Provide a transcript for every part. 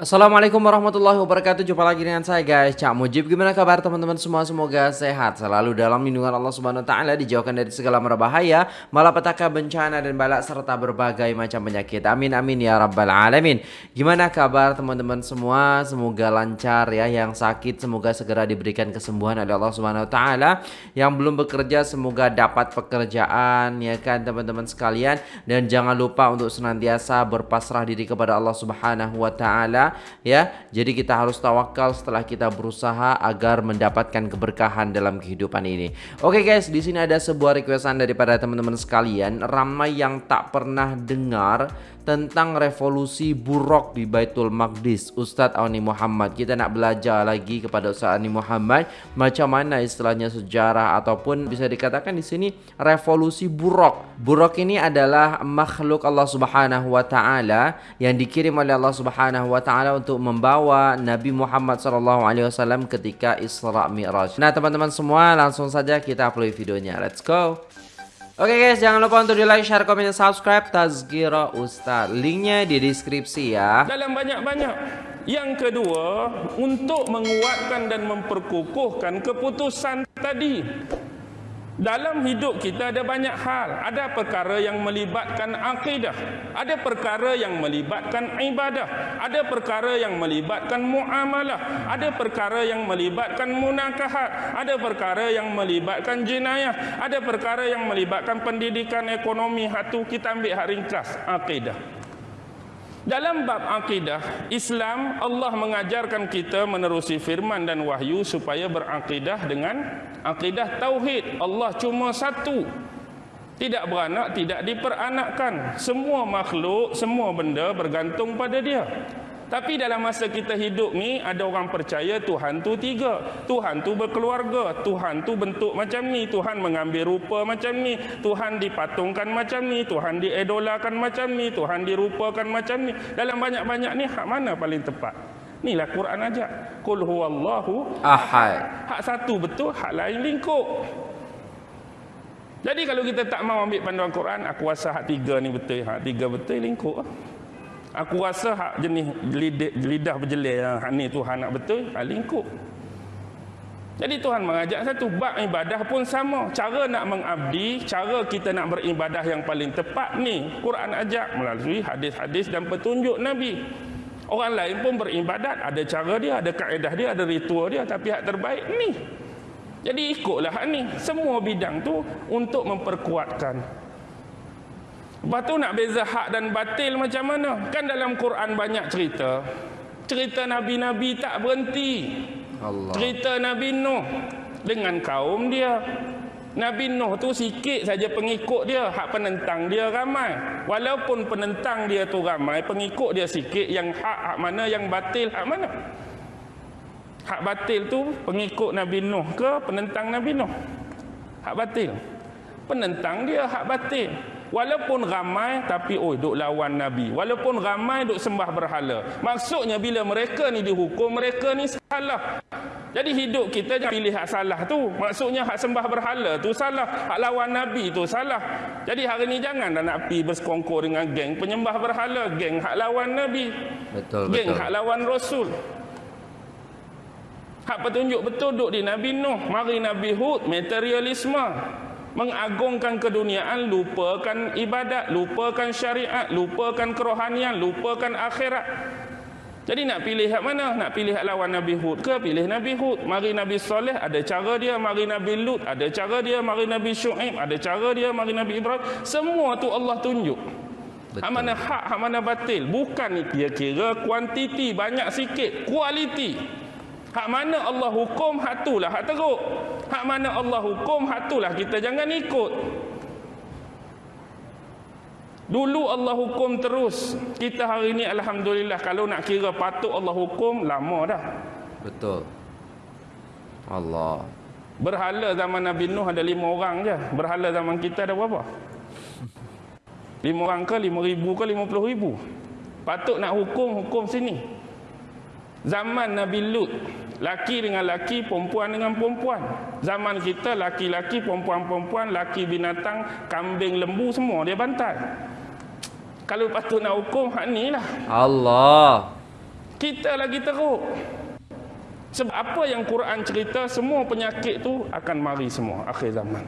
Assalamualaikum warahmatullahi wabarakatuh. Jumpa lagi dengan saya guys. Cak Mujib Gimana kabar teman-teman? Semua Semoga sehat Selalu dalam lindungan Allah subhanahu ta'ala Dijauhkan dari segala merbahaya Malapetaka bencana dan balak Serta berbagai macam penyakit. Amin amin ya rabbal alamin. Gimana kabar teman-teman semua? Semoga lancar ya. Yang sakit semoga segera diberikan kesembuhan oleh Allah subhanahu ta'ala. Yang belum bekerja Semoga dapat pekerjaan Ya kan teman-teman sekalian. Dan jangan lupa untuk senantiasa Berpasrah diri kepada Allah subhanahu wa ta'ala ya. Jadi kita harus tawakal setelah kita berusaha agar mendapatkan keberkahan dalam kehidupan ini. Oke guys, di sini ada sebuah requestan daripada teman-teman sekalian, ramai yang tak pernah dengar tentang revolusi buruk di Baitul Maqdis Ustadz Ani Muhammad kita nak belajar lagi kepada Ustadz Ani Muhammad macam mana istilahnya sejarah ataupun bisa dikatakan di sini revolusi buruk buruk ini adalah makhluk Allah Subhanahu wa taala yang dikirim oleh Allah Subhanahu wa taala untuk membawa Nabi Muhammad sallallahu alaihi wasallam ketika Isra Mi'raj nah teman-teman semua langsung saja kita play videonya let's go Oke okay guys, jangan lupa untuk di like, share, komen, dan subscribe Tazkira Ustaz. Linknya di deskripsi ya. Dalam banyak-banyak. Yang kedua, untuk menguatkan dan memperkukuhkan keputusan tadi. Dalam hidup kita ada banyak hal. Ada perkara yang melibatkan akidah. Ada perkara yang melibatkan ibadah. Ada perkara yang melibatkan muamalah. Ada perkara yang melibatkan munakahat. Ada perkara yang melibatkan jenayah. Ada perkara yang melibatkan pendidikan ekonomi. Hatu kita ambil hak ringkas. Akidah. Dalam bab akidah, Islam Allah mengajarkan kita menerusi firman dan wahyu supaya berakidah dengan akidah tauhid. Allah cuma satu. Tidak beranak, tidak diperanakkan. Semua makhluk, semua benda bergantung pada dia. Tapi dalam masa kita hidup ni ada orang percaya Tuhan tu tiga. Tuhan tu berkeluarga, Tuhan tu bentuk macam ni, Tuhan mengambil rupa macam ni, Tuhan dipatungkan macam ni, Tuhan diedolakan macam ni, Tuhan dirupakan macam ni. Dalam banyak-banyak ni hak mana paling tepat? Inilah Quran aja. Qul huwallahu ahad. Hak satu betul, hak lain lingkup. Jadi kalau kita tak mau ambil panduan Quran, aku rasa hak tiga ni betul, hak tiga betul lingkup. Aku rasa hak jenis lidah, lidah berjelir yang ni Tuhan nak betul, hak lingkup. Jadi Tuhan mengajak satu bab ibadah pun sama. Cara nak mengabdi, cara kita nak beribadah yang paling tepat ni Quran ajak melalui hadis-hadis dan petunjuk Nabi. Orang lain pun beribadat, ada cara dia, ada kaedah dia, ada ritual dia, tapi hak terbaik ni. Jadi ikutlah hak ni. Semua bidang tu untuk memperkuatkan Lepas tu nak beza hak dan batil macam mana? Kan dalam Quran banyak cerita. Cerita Nabi-Nabi tak berhenti. Allah. Cerita Nabi Nuh dengan kaum dia. Nabi Nuh tu sikit saja pengikut dia. Hak penentang dia ramai. Walaupun penentang dia tu ramai, pengikut dia sikit. Yang hak, hak mana, yang batil, hak mana? Hak batil tu pengikut Nabi Nuh ke penentang Nabi Nuh? Hak batil. Penentang dia hak batil. Walaupun ramai tapi oi duk lawan nabi. Walaupun ramai duk sembah berhala. Maksudnya bila mereka ni dihukum mereka ni salah. Jadi hidup kita jangan pilih hak salah tu. Maksudnya hak sembah berhala tu salah. Hak lawan nabi tu salah. Jadi hari ni jangan dah nak pi bersekongkol dengan geng penyembah berhala, geng hak lawan nabi. Betul geng betul. hak lawan rasul. Hak petunjuk betul duk di Nabi Nuh, mari Nabi Hud, materialisme mengagungkan keduniaan lupakan ibadat lupakan syariat lupakan kerohanian lupakan akhirat. Jadi nak pilih hak mana? Nak pilih hak lawan Nabi Hud ke? Pilih Nabi Hud. Mari Nabi Soleh ada cara dia. Mari Nabi Lut ada cara dia. Mari Nabi Shu'aib ada cara dia. Mari Nabi Ibrahim. Semua tu Allah tunjuk. Betul. Hak mana hak, hak mana batil. Bukan ni kira-kira kuantiti banyak sikit. Kualiti. Hak mana Allah hukum, hak itulah hak teruk. Hak mana Allah hukum, hak itulah kita jangan ikut. Dulu Allah hukum terus. Kita hari ini Alhamdulillah kalau nak kira patut Allah hukum, lama dah. Betul. Allah. Berhala zaman Nabi Nuh ada lima orang je. Berhala zaman kita ada berapa? Lima orang ke, lima ribu ke, lima puluh ribu. Patut nak hukum, hukum sini. Zaman Nabi Lut, laki dengan laki, perempuan dengan perempuan. Zaman kita laki-laki, perempuan-perempuan, laki binatang, kambing, lembu semua dia bantai. Kalau patut nak hukum hak ni lah. Allah. Kita lagi teruk. Sebab apa yang Quran cerita semua penyakit tu akan mari semua akhir zaman.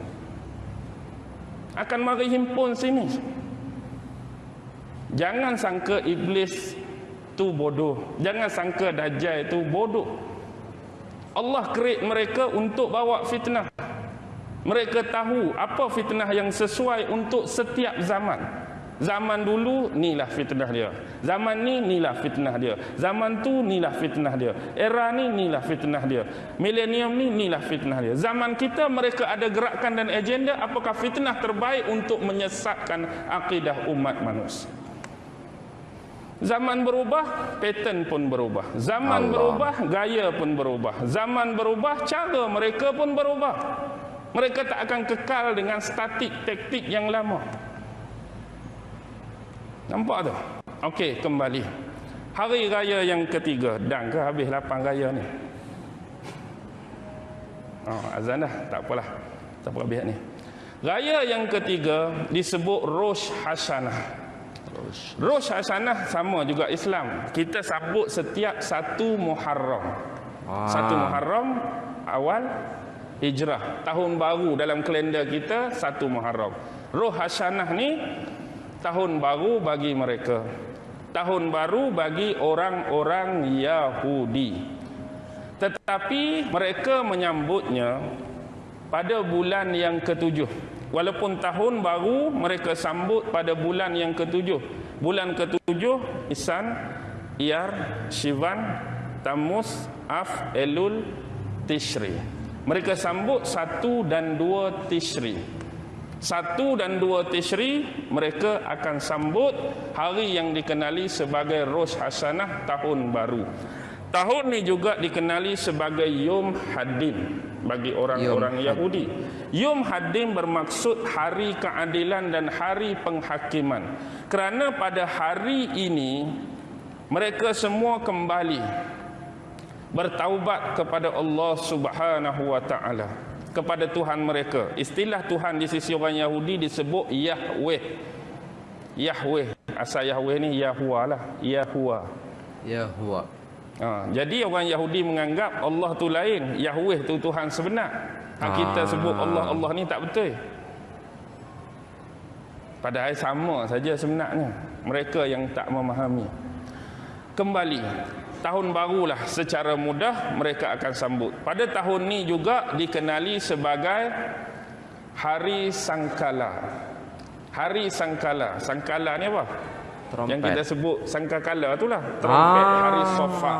Akan mari himpun sini. Jangan sangka iblis tu bodoh. Jangan sangka dajjal itu bodoh. Allah create mereka untuk bawa fitnah. Mereka tahu apa fitnah yang sesuai untuk setiap zaman. Zaman dulu inilah fitnah dia. Zaman ni inilah fitnah dia. Zaman tu inilah fitnah dia. Era ni inilah fitnah dia. Milenium ni inilah fitnah dia. Zaman kita mereka ada gerakan dan agenda apakah fitnah terbaik untuk menyesatkan akidah umat manusia. Zaman berubah, pattern pun berubah. Zaman Allah. berubah, gaya pun berubah. Zaman berubah, cara mereka pun berubah. Mereka tak akan kekal dengan statik taktik yang lama. Nampak tu? Okey, kembali. Hari raya yang ketiga. Dan ke habis lapan raya ni? Oh, azan dah. Tak apalah. Tak apa habis ni. Raya yang ketiga disebut Rosh Hashanah. Rosh Hashanah sama juga Islam. Kita sambut setiap satu Muharram. Ah. Satu Muharram awal Hijrah. Tahun baru dalam kalender kita satu Muharram. Rosh Hashanah ni tahun baru bagi mereka. Tahun baru bagi orang-orang Yahudi. Tetapi mereka menyambutnya pada bulan yang ketujuh. Walaupun tahun baru mereka sambut pada bulan yang ketujuh. Bulan ketujuh Isan, Iyar, Shivan, Tamus, Af, Elul, Tishri. Mereka sambut satu dan dua Tishri. Satu dan dua Tishri mereka akan sambut hari yang dikenali sebagai Rosh Hasanah tahun baru. Tahun ini juga dikenali sebagai Yom Haddin bagi orang-orang Yahudi. Yom Haddin bermaksud hari keadilan dan hari penghakiman. Kerana pada hari ini mereka semua kembali bertaubat kepada Allah Subhanahu wa taala kepada Tuhan mereka. Istilah Tuhan di sisi orang Yahudi disebut Yahweh. Yahweh. Asal Yahweh ni Yahuwa lah. Yahuwa. Yahuwa. Ha, jadi orang Yahudi menganggap Allah tu lain, Yahweh tu Tuhan sebenar. Ha, kita ah. sebut Allah Allah ni tak betul. Padahal sama saja sebenarnya. Mereka yang tak memahami. Kembali, tahun barulah secara mudah mereka akan sambut. Pada tahun ni juga dikenali sebagai Hari Sangkala. Hari Sangkala. Sangkala ni apa? Trompet. Yang kita sebut sangkakala itulah. Trompet ah. hari sofa.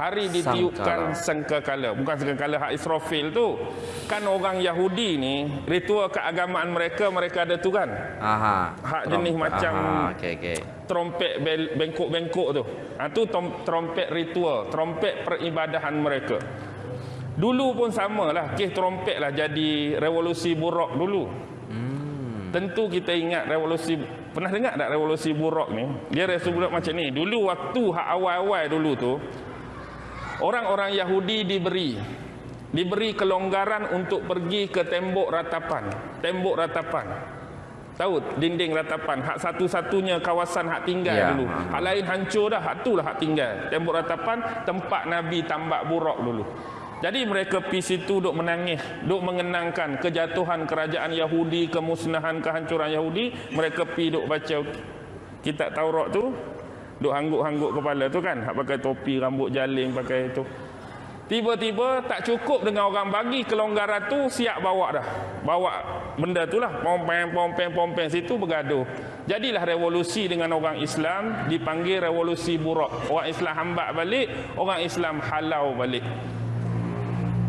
Hari ditiupkan sangkakala. Bukan sangkakala hak Israfil tu. Kan orang Yahudi ni, ritual keagamaan mereka, mereka ada tu kan? Aha. Hak Trom jenis macam Aha. Okay, okay. trompet bengkok-bengkok tu. Ha, tu trompet ritual. Trompet peribadahan mereka. Dulu pun samalah. Kes trompet lah jadi revolusi buruk dulu. Tentu kita ingat revolusi Pernah dengar tak revolusi buruk ni? Dia revolusi buruk macam ni. Dulu waktu hak awal-awal dulu tu orang-orang Yahudi diberi diberi kelonggaran untuk pergi ke tembok ratapan. Tembok ratapan. Tahu dinding ratapan hak satu-satunya kawasan hak tinggal ya. dulu. Hak lain hancur dah, hak itulah hak tinggal. Tembok ratapan tempat Nabi tambak buruk dulu. Jadi mereka pergi situ duk menangis, duk mengenangkan kejatuhan kerajaan Yahudi, kemusnahan, kehancuran Yahudi. Mereka pergi duk baca kitab Taurat tu, duk hangguk-hangguk kepala tu kan, hak pakai topi, rambut jaling, pakai itu. Tiba-tiba tak cukup dengan orang bagi kelonggaran tu siap bawa dah. Bawa benda tu lah. Pompeng, pompeng, pompeng. Situ bergaduh. Jadilah revolusi dengan orang Islam dipanggil revolusi buruk. Orang Islam hambak balik, orang Islam halau balik.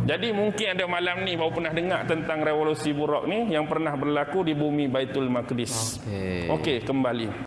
Jadi mungkin ada malam ni baru pernah dengar tentang revolusi buruk ni yang pernah berlaku di bumi Baitul Maqdis. Okey. Okey, kembali.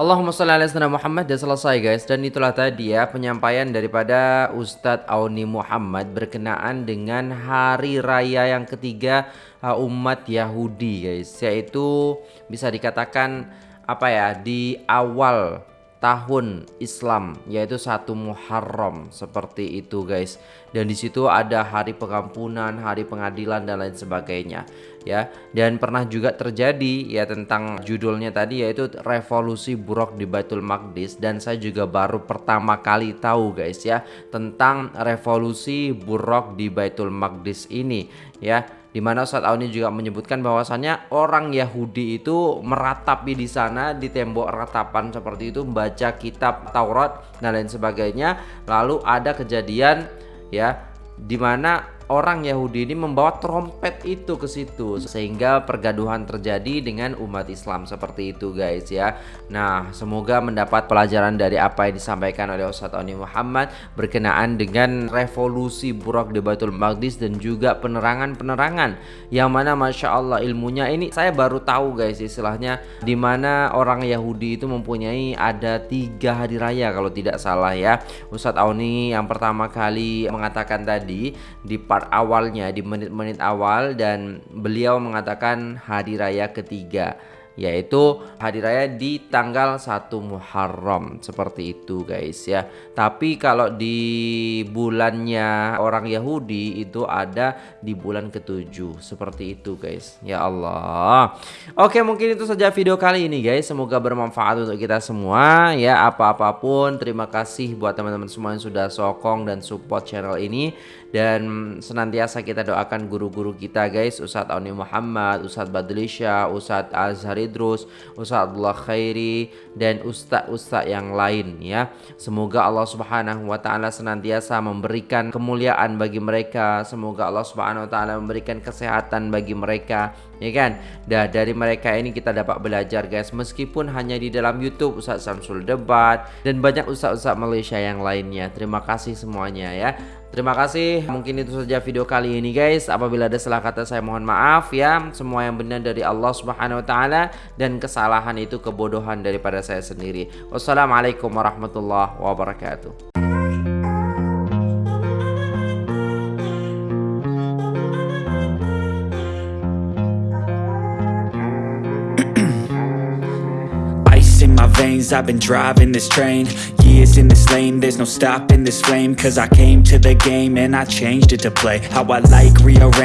Allahumma salli ala sayyidina Muhammad dah selesai guys dan itulah tadi ya penyampaian daripada Ustadz Auni Muhammad berkenaan dengan hari raya yang ketiga uh, umat Yahudi guys yaitu bisa dikatakan apa ya di awal tahun Islam yaitu satu Muharram. Seperti itu guys. Dan di situ ada hari pengampunan hari pengadilan dan lain sebagainya ya. Dan pernah juga terjadi ya tentang judulnya tadi yaitu revolusi buruk di Baitul Maqdis. Dan saya juga baru pertama kali tahu guys ya tentang revolusi buruk di Baitul Maqdis ini ya di mana Ustadz Auni juga menyebutkan bahwasannya orang Yahudi itu meratapi di sana di tembok ratapan seperti itu membaca kitab Taurat dan lain sebagainya. Lalu ada kejadian ya di mana orang Yahudi ini membawa trompet itu ke situ sehingga pergaduhan terjadi dengan umat Islam seperti itu guys ya. Nah, semoga mendapat pelajaran dari apa yang disampaikan oleh Ustadz Oni Muhammad berkenaan dengan revolusi buruk di Baitul Maqdis dan juga penerangan-penerangan yang mana Masya Allah ilmunya ini saya baru tahu guys istilahnya di mana orang Yahudi itu mempunyai ada tiga hari raya kalau tidak salah ya. Ustadz Oni yang pertama kali mengatakan tadi di part part awalnya di menit-menit awal dan beliau mengatakan hari raya ketiga yaitu hari raya di tanggal 1 Muharram. Seperti itu guys ya. Tapi kalau di bulannya orang Yahudi itu ada di bulan ketujuh. Seperti itu guys ya Allah. Oke mungkin itu saja video kali ini guys. Semoga bermanfaat untuk kita semua ya. Apa-apapun terima kasih buat teman-teman semua yang sudah sokong dan support channel ini. Dan senantiasa kita doakan guru-guru kita guys. Ustadz Auni Muhammad Ustadz Badlisha Ustadz Azhar Idrus Ustadz Abdullah Khairi dan ustadz-ustadz yang lain ya. Semoga Allah Subhanahu wa taala senantiasa memberikan kemuliaan bagi mereka. Semoga Allah Subhanahu wa taala memberikan kesehatan bagi mereka ya kan? Dah dari mereka ini kita dapat belajar guys. Meskipun hanya di dalam YouTube Ustadz Samsul Debat dan banyak ustadz-ustadz Malaysia yang lainnya. Terima kasih semuanya ya Terima kasih. Mungkin itu saja video kali ini guys. Apabila ada salah kata saya mohon maaf ya. Semua yang benar dari Allah Subhanahu wa taala dan kesalahan itu kebodohan daripada saya sendiri. Wassalamualaikum warahmatullahi wabarakatuh. I've been driving this train Years in this lane There's no stopping this flame. Cause I came to the game And I changed it to play How I like rearrange